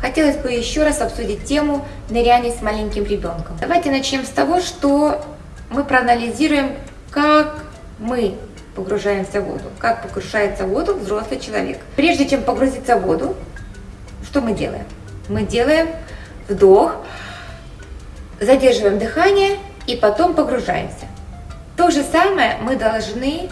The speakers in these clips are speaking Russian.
хотелось бы еще раз обсудить тему ныряния с маленьким ребенком. Давайте начнем с того, что мы проанализируем, как мы погружаемся в воду, как погружается в воду взрослый человек. Прежде чем погрузиться в воду, что мы делаем? Мы делаем вдох, задерживаем дыхание и потом погружаемся. То же самое мы должны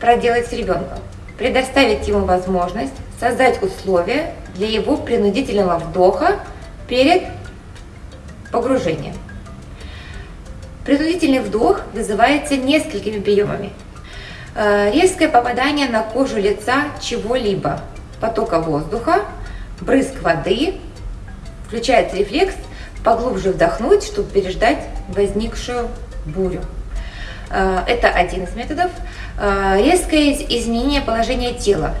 проделать с ребенком. Предоставить ему возможность создать условия для его принудительного вдоха перед погружением. Принудительный вдох вызывается несколькими приемами. Э, резкое попадание на кожу лица чего-либо, потока воздуха, брызг воды, включается рефлекс поглубже вдохнуть, чтобы переждать возникшую бурю. Э, это один из методов. Э, резкое изменение положения тела,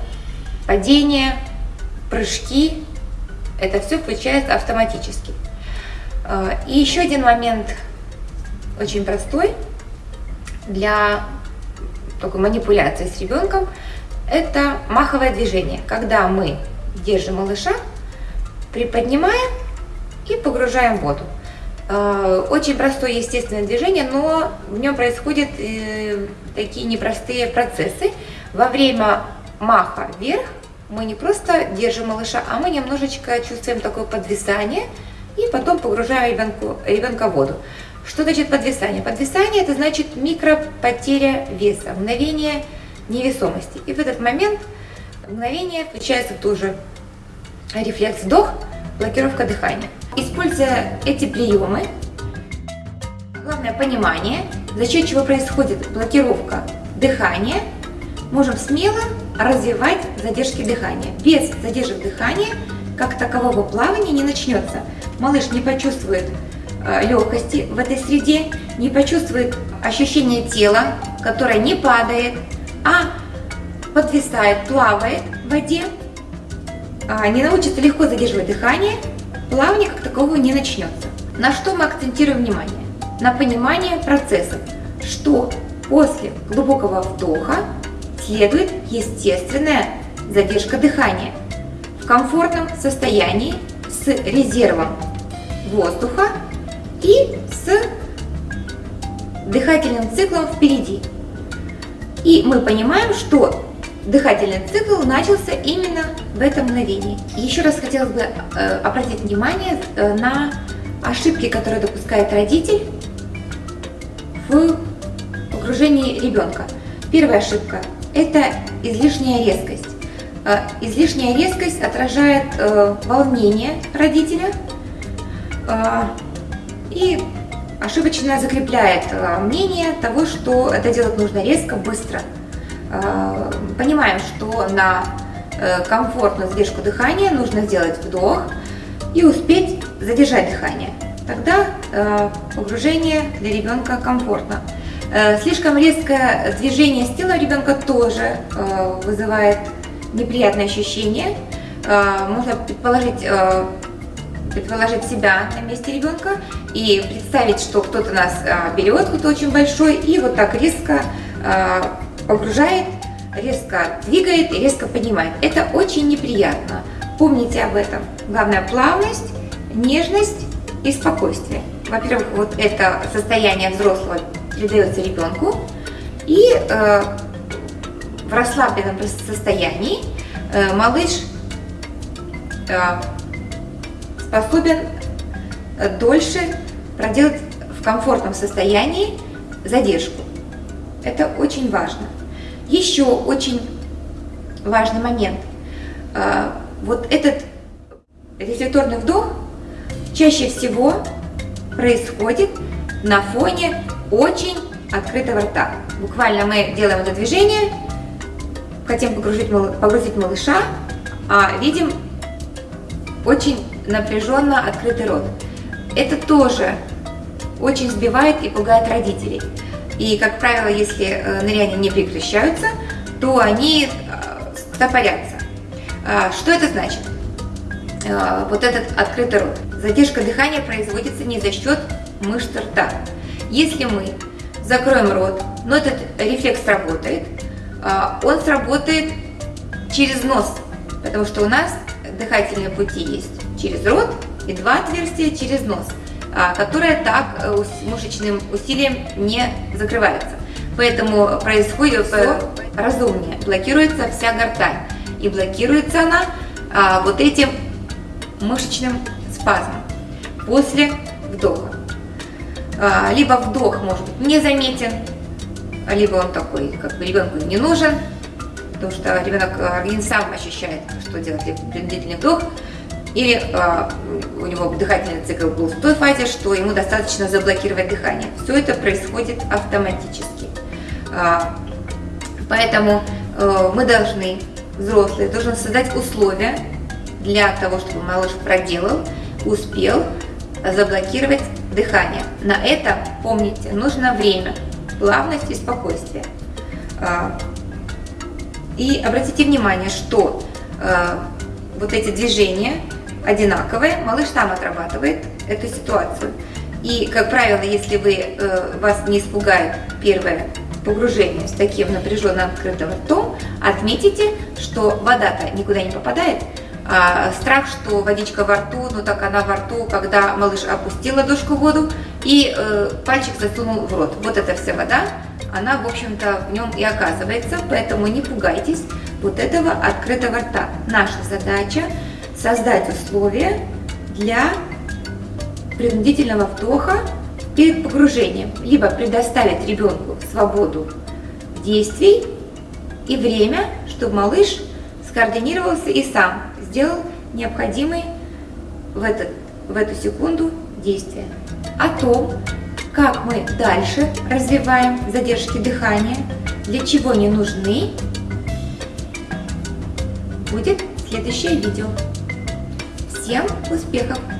падение, прыжки, это все включается автоматически. Э, и еще один момент, очень простой, для такой манипуляции с ребенком, это маховое движение, когда мы держим малыша, приподнимаем и погружаем в воду. Э, очень простое естественное движение, но в нем происходят э, такие непростые процессы. Во время маха вверх мы не просто держим малыша, а мы немножечко чувствуем такое подвисание и потом погружаем ребенку, ребенка в воду. Что значит подвисание? Подвисание это значит микропотеря веса, мгновение невесомости. И в этот момент мгновение включается тоже рефлекс вдох, блокировка дыхания. Используя эти приемы, главное понимание, за счет чего происходит блокировка дыхания, можем смело развивать задержки дыхания. Без задержек дыхания, как такового плавания не начнется. Малыш не почувствует э, легкости в этой среде, не почувствует ощущение тела, которое не падает, а подвисает, плавает в воде, а, не научится легко задерживать дыхание, плавание как такового не начнется. На что мы акцентируем внимание? На понимание процессов, что после глубокого вдоха следует естественная задержка дыхания в комфортном состоянии с резервом воздуха и с дыхательным циклом впереди. И мы понимаем, что дыхательный цикл начался именно в этом мгновении. Еще раз хотелось бы э, обратить внимание э, на ошибки, которые допускает родитель в погружении ребенка. Первая ошибка – это излишняя резкость. Э, излишняя резкость отражает волнение родителя и ошибочно закрепляет мнение того, что это делать нужно резко, быстро – Э, понимаем, что на э, комфортную задержку дыхания нужно сделать вдох и успеть задержать дыхание. Тогда э, погружение для ребенка комфортно. Слишком резкое движение с телом ребенка тоже вызывает неприятные ощущения. Можно предположить, предположить себя на месте ребенка и представить, что кто-то нас берет, кто-то очень большой, и вот так резко погружает, резко двигает и резко поднимает. Это очень неприятно. Помните об этом. Главное плавность, нежность и спокойствие. Во-первых, вот это состояние взрослого передается ребенку. И э, в расслабленном состоянии э, малыш э, способен э, дольше проделать в комфортном состоянии задержку. Это очень важно. Еще очень важный момент. А, вот этот рефлекторный вдох чаще всего происходит на фоне очень открытого рта. Буквально мы делаем это движение, хотим погрузить, погрузить малыша, а видим очень напряженно открытый рот. Это тоже очень сбивает и пугает родителей. И, как правило, если э, ныряния не прекращаются, то они э, стопорятся. А, что это значит? Э, вот этот открытый рот. Задержка дыхания производится не за счет мышц рта. Если мы закроем рот, но этот рефлекс сработает, он сработает через нос, потому что у нас дыхательные пути есть через рот и два отверстия через нос, а, которые так э, мышечным усилием не закрываются. Поэтому происходит все разумнее. Блокируется вся гортань. И блокируется она а, вот этим мышечным спазмом после вдоха. А, либо вдох может быть незаметен, либо он такой, как бы ребенку не нужен, потому что ребенок организм э, сам ощущает, что делать принудительный вдох, или а, у него дыхательный цикл был в той фазе, что ему достаточно заблокировать дыхание. Все это происходит автоматически. А, поэтому а, мы должны, взрослые, должны создать условия для того, чтобы малыш проделал, успел заблокировать дыхание. На это, помните, нужно время, плавность и спокойствие. А, и обратите внимание, что э, вот эти движения одинаковые, малыш сам отрабатывает эту ситуацию. И, как правило, если вы, э, вас не испугает первое погружение с таким напряженным открытым ртом, отметите, что вода-то никуда не попадает, а, страх, что водичка во рту, ну так она во рту, когда малыш опустил ладошку в воду и э, пальчик засунул в рот. Вот эта вся вода, она, в общем-то, в нем и оказывается, поэтому не пугайтесь вот этого открытого рта. Наша задача создать условия для принудительного вдоха перед погружением, либо предоставить ребенку свободу действий и время, чтобы малыш скоординировался и сам сделал необходимые в, этот, в эту секунду действия. О том, как мы дальше развиваем задержки дыхания, для чего они нужны, будет следующее видео. Всем успехов!